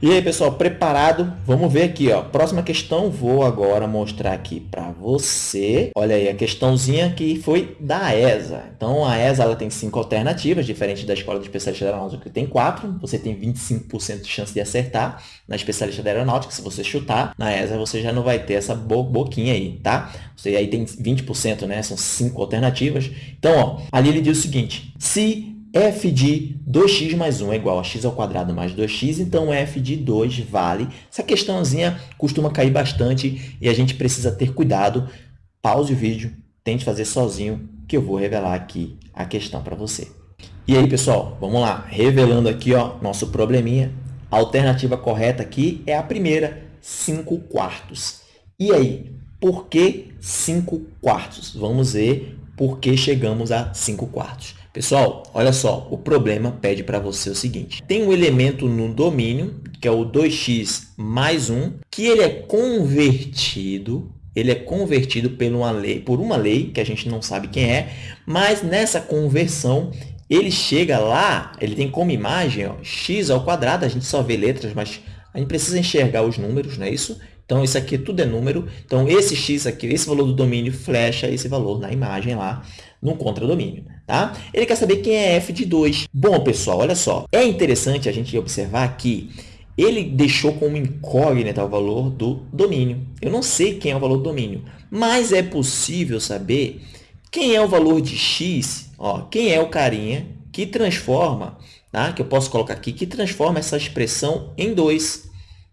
E aí, pessoal, preparado? Vamos ver aqui, ó. Próxima questão, vou agora mostrar aqui para você. Olha aí, a questãozinha que foi da ESA. Então, a ESA ela tem cinco alternativas, diferente da Escola de Especialista de Aeronáutica, que tem quatro. Você tem 25% de chance de acertar na Especialista de Aeronáutica. Se você chutar, na ESA você já não vai ter essa bo boquinha aí, tá? Você aí tem 20%, né? São cinco alternativas. Então, ó, ali ele diz o seguinte. Se f de 2x mais 1 é igual a x ao quadrado mais 2x, então f de 2 vale. Essa questãozinha costuma cair bastante e a gente precisa ter cuidado. Pause o vídeo, tente fazer sozinho, que eu vou revelar aqui a questão para você. E aí, pessoal, vamos lá. Revelando aqui ó, nosso probleminha. A alternativa correta aqui é a primeira, 5 quartos. E aí, por que 5 quartos? Vamos ver por que chegamos a 5 quartos. Pessoal, olha só, o problema pede para você o seguinte. Tem um elemento no domínio, que é o 2x mais 1, que ele é convertido ele é convertido por uma, lei, por uma lei, que a gente não sabe quem é, mas nessa conversão, ele chega lá, ele tem como imagem ó, x ao quadrado, a gente só vê letras, mas a gente precisa enxergar os números, não é isso? Então, isso aqui tudo é número. Então, esse x aqui, esse valor do domínio, flecha esse valor na imagem lá no contradomínio. Tá? Ele quer saber quem é f de 2. Bom, pessoal, olha só. É interessante a gente observar que ele deixou como incógnita o valor do domínio. Eu não sei quem é o valor do domínio, mas é possível saber quem é o valor de x, ó, quem é o carinha que transforma, tá? que eu posso colocar aqui, que transforma essa expressão em 2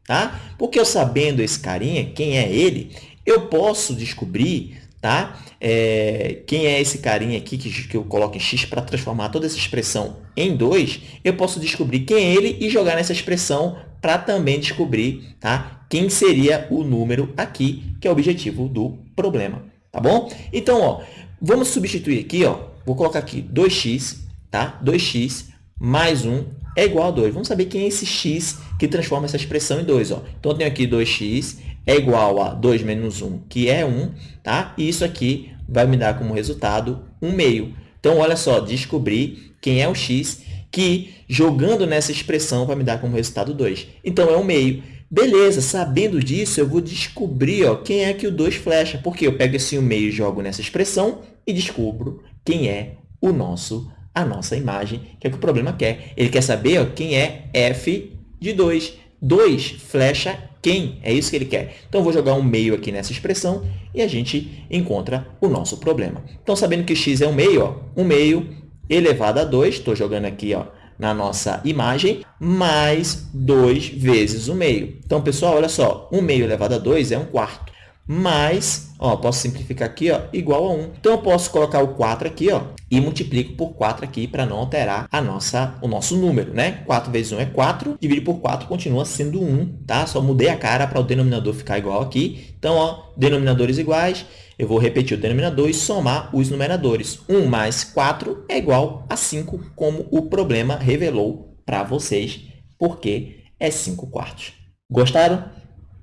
tá? Porque eu sabendo esse carinha, quem é ele, eu posso descobrir tá? É, quem é esse carinha aqui que, que eu coloco em x para transformar toda essa expressão em 2, eu posso descobrir quem é ele e jogar nessa expressão para também descobrir tá? quem seria o número aqui, que é o objetivo do problema. Tá bom? Então, ó, vamos substituir aqui, ó, vou colocar aqui 2x, tá? 2x mais 1 é igual a 2. Vamos saber quem é esse x que transforma essa expressão em 2. Ó. Então, eu tenho aqui 2x é igual a 2 menos 1, que é 1, tá? e isso aqui vai me dar como resultado 1 meio. Então, olha só, descobri quem é o x que, jogando nessa expressão, vai me dar como resultado 2. Então, é 1 meio. Beleza, sabendo disso, eu vou descobrir ó, quem é que o 2 flecha, porque eu pego esse 1 meio e jogo nessa expressão e descubro quem é o nosso a nossa imagem, que é o que o problema quer. Ele quer saber ó, quem é f de 2. 2 flecha quem? É isso que ele quer. Então, vou jogar um meio aqui nessa expressão e a gente encontra o nosso problema. Então, sabendo que x é um meio, ó, um meio elevado a 2, estou jogando aqui ó, na nossa imagem, mais 2 vezes o meio. Então, pessoal, olha só, 1 meio elevado a 2 é 1 quarto mais, ó, posso simplificar aqui, ó, igual a 1. Então, eu posso colocar o 4 aqui, ó, e multiplico por 4 aqui para não alterar a nossa, o nosso número, né? 4 vezes 1 é 4, dividir por 4 continua sendo 1, tá? Só mudei a cara para o denominador ficar igual aqui. Então, ó, denominadores iguais, eu vou repetir o denominador e somar os numeradores. 1 mais 4 é igual a 5, como o problema revelou para vocês, porque é 5 quartos. Gostaram?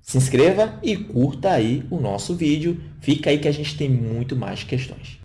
Se inscreva e curta aí o nosso vídeo. Fica aí que a gente tem muito mais questões.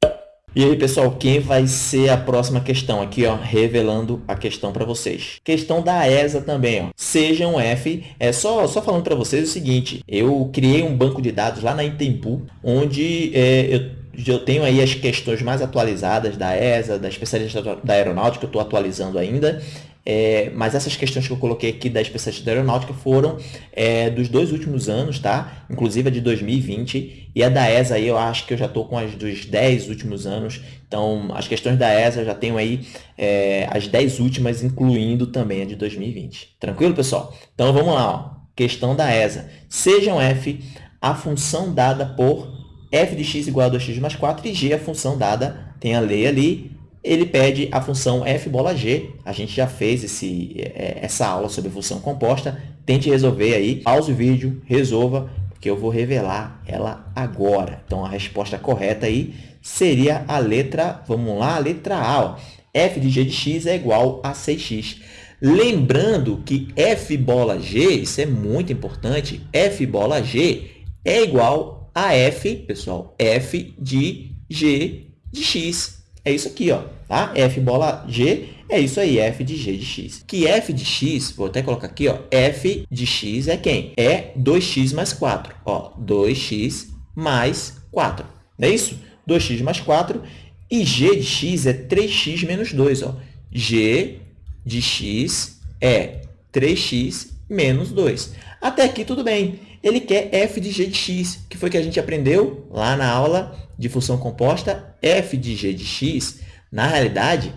E aí, pessoal, quem vai ser a próxima questão? Aqui, ó, revelando a questão para vocês. Questão da ESA também, ó. Seja um F. É só, só falando para vocês o seguinte, eu criei um banco de dados lá na Intempu, onde é, eu eu tenho aí as questões mais atualizadas da ESA, da especialista da aeronáutica, eu estou atualizando ainda. É, mas essas questões que eu coloquei aqui da especialista da aeronáutica foram é, dos dois últimos anos, tá? Inclusive a de 2020. E a da ESA aí eu acho que eu já estou com as dos 10 últimos anos. Então, as questões da ESA eu já tenho aí é, as 10 últimas, incluindo também a de 2020. Tranquilo, pessoal? Então, vamos lá. Ó. Questão da ESA. Sejam f a função dada por f de x igual a 2x mais 4 e g a função dada, tem a lei ali, ele pede a função f bola g. A gente já fez esse, é, essa aula sobre função composta. Tente resolver aí. Pause o vídeo, resolva, porque eu vou revelar ela agora. Então, a resposta correta aí seria a letra, vamos lá, a letra A. Ó. f de g de x é igual a 6x. Lembrando que f bola g, isso é muito importante, f bola g é igual a f, pessoal, f de g de x. É isso aqui, ó. tá? f bola g é isso aí, f de g de x. Que f de x, vou até colocar aqui, ó, f de x é quem? É 2x mais 4. Ó, 2x mais 4. Não é isso? 2x mais 4. E g de x é 3x menos 2. Ó. g de x é 3x menos 2. Até aqui tudo bem. Ele quer f de g de x, que foi que a gente aprendeu lá na aula de função composta. f de g de x, na realidade,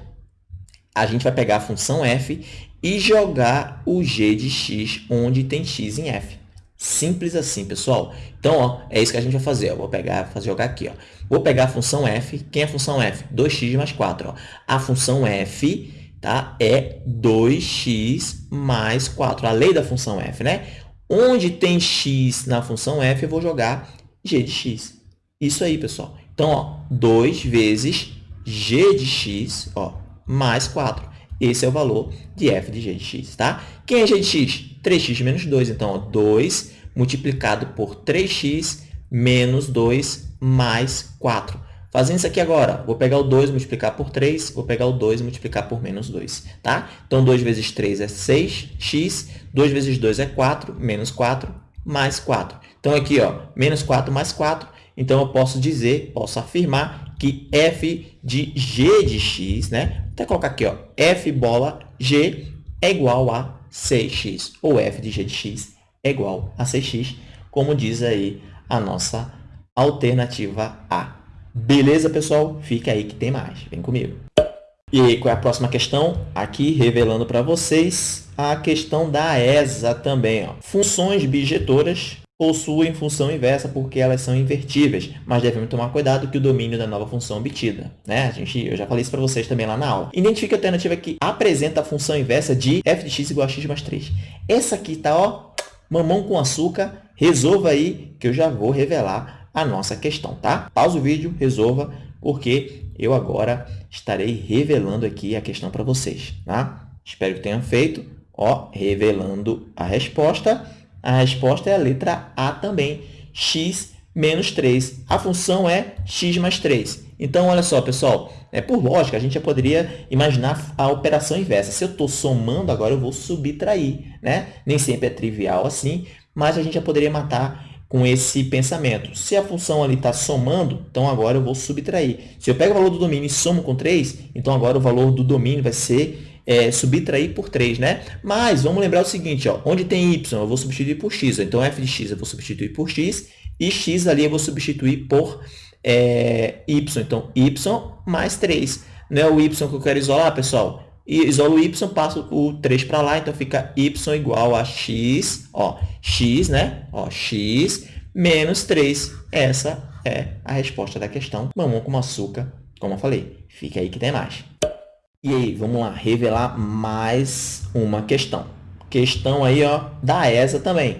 a gente vai pegar a função f e jogar o g de x onde tem x em f. Simples assim, pessoal. Então, ó, é isso que a gente vai fazer. Ó. Vou pegar, fazer jogar aqui. Ó. Vou pegar a função f. Quem é a função f? 2x mais 4. Ó. A função f tá, é 2x mais 4. A lei da função f, né? Onde tem x na função f, eu vou jogar g de x. Isso aí, pessoal. Então, ó, 2 vezes g de x, ó, mais 4. Esse é o valor de f de g de x, tá? Quem é g de x? 3x menos 2. Então, ó, 2 multiplicado por 3x menos 2 mais 4. Fazendo isso aqui agora, vou pegar o 2 multiplicar por 3, vou pegar o 2 multiplicar por menos 2, tá? Então, 2 vezes 3 é 6x, 2 vezes 2 é 4, menos 4, mais 4. Então, aqui, ó, menos 4 mais 4, então eu posso dizer, posso afirmar que f de g de x, né? Vou até colocar aqui, ó, f bola g é igual a 6x, ou f de g de x é igual a 6x, como diz aí a nossa alternativa A. Beleza, pessoal? Fica aí que tem mais. Vem comigo. E aí, qual é a próxima questão? Aqui, revelando para vocês a questão da ESA também. Ó. Funções bijetoras possuem função inversa porque elas são invertíveis, mas devemos tomar cuidado que o domínio da nova função obtida. Né? A gente, eu já falei isso para vocês também lá na aula. Identifique a alternativa que apresenta a função inversa de f de x igual a x mais 3. Essa aqui está, ó, mamão com açúcar. Resolva aí que eu já vou revelar a nossa questão, tá? Pausa o vídeo, resolva, porque eu agora estarei revelando aqui a questão para vocês, tá? Espero que tenham feito, ó, revelando a resposta. A resposta é a letra A também, x menos 3. A função é x mais 3. Então, olha só, pessoal, é, por lógica, a gente já poderia imaginar a operação inversa. Se eu estou somando, agora eu vou subtrair. Né? Nem sempre é trivial assim, mas a gente já poderia matar com esse pensamento. Se a função ali está somando, então agora eu vou subtrair. Se eu pego o valor do domínio e somo com 3, então agora o valor do domínio vai ser é, subtrair por 3, né? Mas vamos lembrar o seguinte, ó, onde tem y, eu vou substituir por x. Então, f de x eu vou substituir por x e x ali eu vou substituir por é, y. Então, y mais 3. Não é o y que eu quero isolar, pessoal? E isolo o y, passo o 3 para lá, então fica y igual a x, ó, x, né? Ó, x menos 3. Essa é a resposta da questão. Mamão com açúcar, como eu falei. Fica aí que tem mais. E aí, vamos lá, revelar mais uma questão. Questão aí, ó, da ESA também.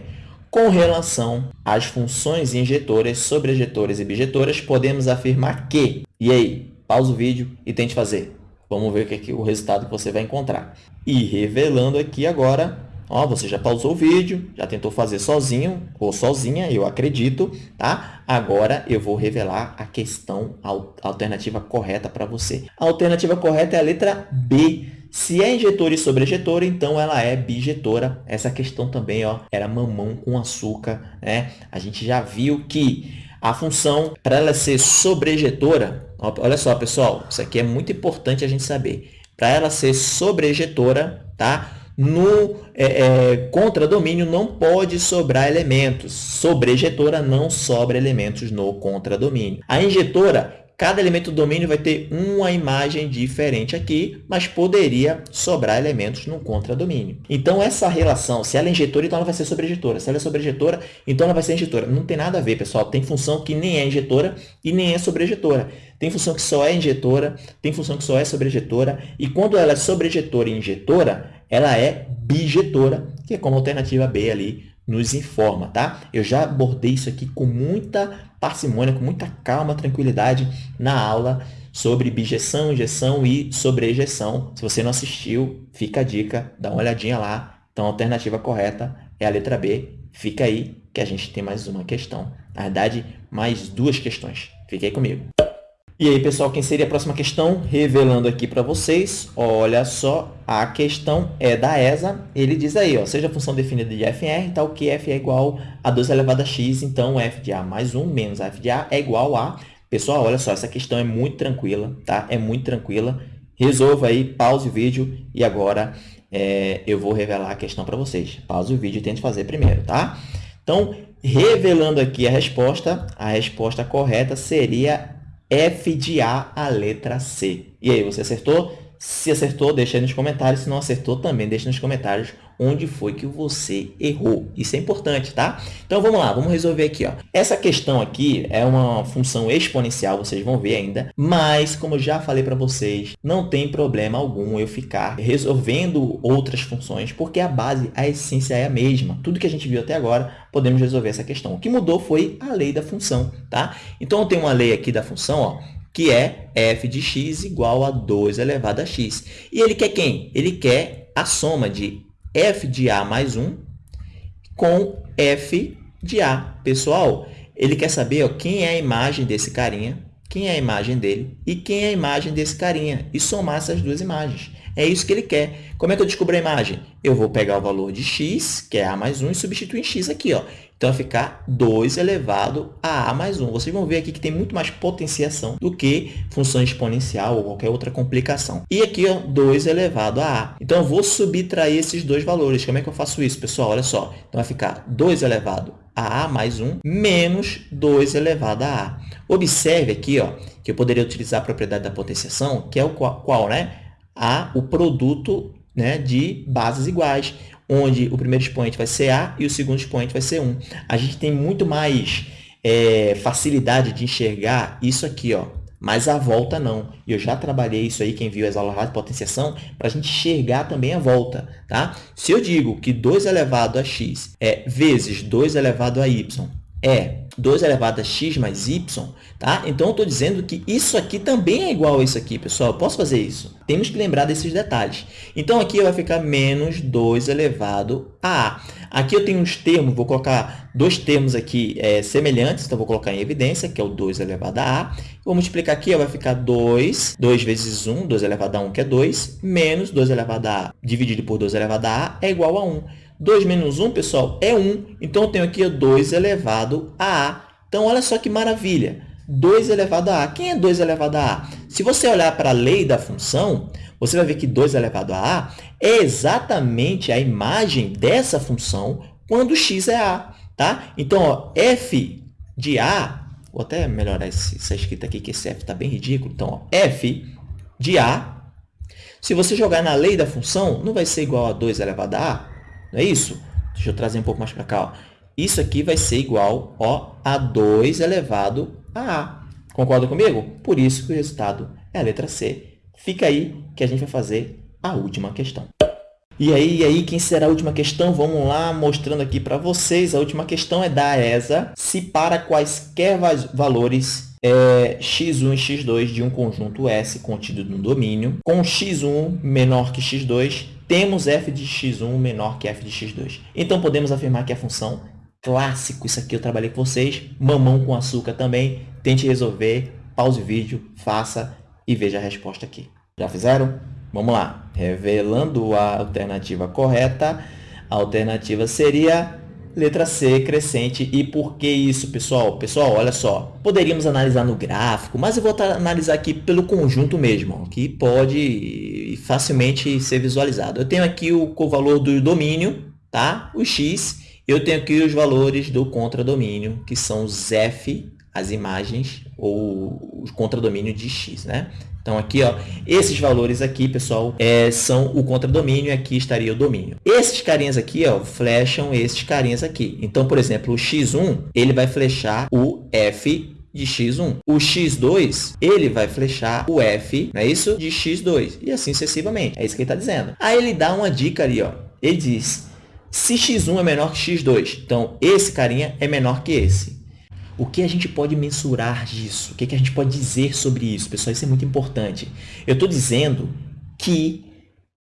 Com relação às funções injetoras, sobrejetoras e bijetoras, podemos afirmar que... E aí, pausa o vídeo e tente fazer. Vamos ver o, que é o resultado que você vai encontrar. E revelando aqui agora Ó, você já pausou o vídeo, já tentou fazer sozinho ou sozinha, eu acredito, tá? Agora eu vou revelar a questão, a alternativa correta para você. A alternativa correta é a letra B. Se é injetora e sobrejetora, então ela é bijetora. Essa questão também ó, era mamão com açúcar. Né? A gente já viu que a função, para ela ser sobrejetora, olha só, pessoal, isso aqui é muito importante a gente saber. Para ela ser sobrejetora, tá? No é, é, contradomínio não pode sobrar elementos. Sobre ejetora não sobra elementos no contradomínio. A injetora, cada elemento do domínio vai ter uma imagem diferente aqui, mas poderia sobrar elementos no contradomínio. Então, essa relação, se ela é injetora, então ela vai ser sobrejetora. Se ela é sobrejetora, então ela vai ser injetora. Não tem nada a ver, pessoal. Tem função que nem é injetora e nem é sobrejetora. Tem função que só é injetora, tem função que só é sobrejetora. E quando ela é sobrejetora e injetora, ela é bijetora, que é como alternativa B ali nos informa, tá? Eu já abordei isso aqui com muita parcimônia, com muita calma, tranquilidade na aula sobre bijeção, injeção e sobrejeção. Se você não assistiu, fica a dica, dá uma olhadinha lá. Então, a alternativa correta é a letra B. Fica aí que a gente tem mais uma questão. Na verdade, mais duas questões. Fique aí comigo. E aí, pessoal, quem seria a próxima questão? Revelando aqui para vocês, olha só, a questão é da ESA. Ele diz aí, ó, seja a função definida de f R, tal que f é igual a 2 elevado a x, então f de a mais 1 menos f de a é igual a... Pessoal, olha só, essa questão é muito tranquila, tá? É muito tranquila. Resolva aí, pause o vídeo e agora é, eu vou revelar a questão para vocês. Pause o vídeo e tente fazer primeiro, tá? Então, revelando aqui a resposta, a resposta correta seria F de A, a letra C. E aí, você acertou? Se acertou, deixa aí nos comentários. Se não acertou, também deixa nos comentários onde foi que você errou. Isso é importante, tá? Então, vamos lá, vamos resolver aqui. Ó. Essa questão aqui é uma função exponencial, vocês vão ver ainda, mas, como eu já falei para vocês, não tem problema algum eu ficar resolvendo outras funções, porque a base, a essência é a mesma. Tudo que a gente viu até agora, podemos resolver essa questão. O que mudou foi a lei da função, tá? Então, eu tenho uma lei aqui da função, ó, que é f de x igual a 2 elevado a x. E ele quer quem? Ele quer a soma de f de a mais 1 com f de a. Pessoal, ele quer saber ó, quem é a imagem desse carinha, quem é a imagem dele e quem é a imagem desse carinha, e somar essas duas imagens. É isso que ele quer. Como é que eu descubro a imagem? Eu vou pegar o valor de x, que é a mais 1, e substituir em x aqui. Ó. Então, vai ficar 2 elevado a a mais 1. Vocês vão ver aqui que tem muito mais potenciação do que função exponencial ou qualquer outra complicação. E aqui, ó, 2 elevado a a. Então, eu vou subtrair esses dois valores. Como é que eu faço isso, pessoal? Olha só. Então, vai ficar 2 elevado a a mais 1 menos 2 elevado a a. Observe aqui ó, que eu poderia utilizar a propriedade da potenciação, que é o qual, qual né? A, o produto né, de bases iguais onde o primeiro expoente vai ser A e o segundo expoente vai ser 1. A gente tem muito mais é, facilidade de enxergar isso aqui, ó, mas a volta não. E eu já trabalhei isso aí, quem viu as aulas de potenciação, para a gente enxergar também a volta. Tá? Se eu digo que 2 elevado a x é vezes 2 elevado a y é 2 elevado a x mais y, tá? Então, eu estou dizendo que isso aqui também é igual a isso aqui, pessoal. Eu posso fazer isso? Temos que lembrar desses detalhes. Então, aqui vai ficar menos 2 elevado a a. Aqui eu tenho uns termos, vou colocar dois termos aqui é, semelhantes, então vou colocar em evidência, que é o 2 elevado a a. Vou multiplicar aqui, ó, vai ficar 2, 2 vezes 1, 2 elevado a 1, que é 2, menos 2 elevado a a, dividido por 2 elevado a a, é igual a 1. 2 menos 1, pessoal, é 1. Então, eu tenho aqui 2 elevado a a. Então, olha só que maravilha. 2 elevado a a. Quem é 2 elevado a a? Se você olhar para a lei da função, você vai ver que 2 elevado a a é exatamente a imagem dessa função quando x é a. Tá? Então, ó, f de a, vou até melhorar essa escrita aqui, que esse f está bem ridículo. Então, ó, f de a, se você jogar na lei da função, não vai ser igual a 2 elevado a a, não é isso? Deixa eu trazer um pouco mais para cá. Ó. Isso aqui vai ser igual ó, a 2 elevado a a. Concorda comigo? Por isso que o resultado é a letra C. Fica aí que a gente vai fazer a última questão. E aí, e aí, quem será a última questão? Vamos lá, mostrando aqui para vocês. A última questão é da ESA. Se para quaisquer valores é, x1 e x2 de um conjunto S contido no domínio, com x1 menor que x2, temos f de x1 menor que f de x2. Então, podemos afirmar que a função clássico, isso aqui eu trabalhei com vocês, mamão com açúcar também, tente resolver, pause o vídeo, faça e veja a resposta aqui. Já fizeram? Vamos lá. Revelando a alternativa correta, a alternativa seria letra C, crescente. E por que isso, pessoal? Pessoal, olha só. Poderíamos analisar no gráfico, mas eu vou analisar aqui pelo conjunto mesmo, que pode facilmente ser visualizado. Eu tenho aqui o, o valor do domínio, tá? o x. Eu tenho aqui os valores do contradomínio, que são os f, as imagens, ou o contradomínio de x. Né? Então, aqui, ó, esses valores aqui, pessoal, é, são o contradomínio e aqui estaria o domínio. Esses carinhas aqui, ó, flecham esses carinhas aqui. Então, por exemplo, o x1, ele vai flechar o f de x1. O x2, ele vai flechar o f, não é isso? De x2. E assim sucessivamente. É isso que ele está dizendo. Aí ele dá uma dica ali, ó. Ele diz, se x1 é menor que x2, então esse carinha é menor que esse. O que a gente pode mensurar disso? O que, a gente pode dizer sobre isso? Pessoal, isso é muito importante. Eu estou dizendo que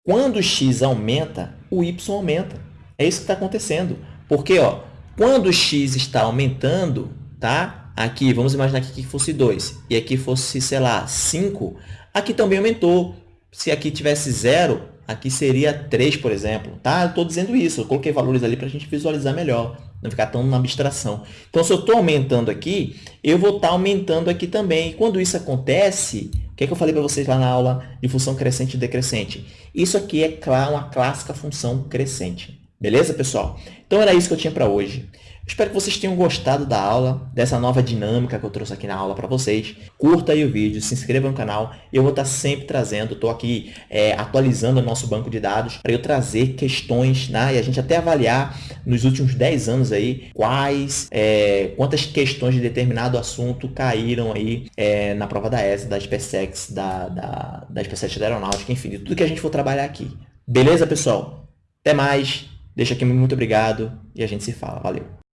quando x aumenta, o y aumenta. É isso que está acontecendo. Porque ó, quando x está aumentando, tá? aqui, vamos imaginar que aqui fosse 2 e aqui fosse, sei lá, 5, aqui também aumentou. Se aqui tivesse 0, aqui seria 3, por exemplo. Tá? Estou dizendo isso, eu coloquei valores ali para a gente visualizar melhor, não ficar tão na abstração. Então, se eu estou aumentando aqui, eu vou estar tá aumentando aqui também. E quando isso acontece, o que, é que eu falei para vocês lá na aula de função crescente e decrescente? Isso aqui é uma clássica função crescente. Beleza, pessoal? Então, era isso que eu tinha para hoje. Espero que vocês tenham gostado da aula, dessa nova dinâmica que eu trouxe aqui na aula para vocês. Curta aí o vídeo, se inscreva no canal. Eu vou estar sempre trazendo, estou aqui é, atualizando o nosso banco de dados para eu trazer questões né, e a gente até avaliar nos últimos 10 anos aí quais, é, quantas questões de determinado assunto caíram aí é, na prova da ESA, da SpaceX, da, da, da SpaceX da Aeronáutica, enfim, de tudo que a gente for trabalhar aqui. Beleza, pessoal? Até mais! Deixa aqui muito obrigado e a gente se fala. Valeu!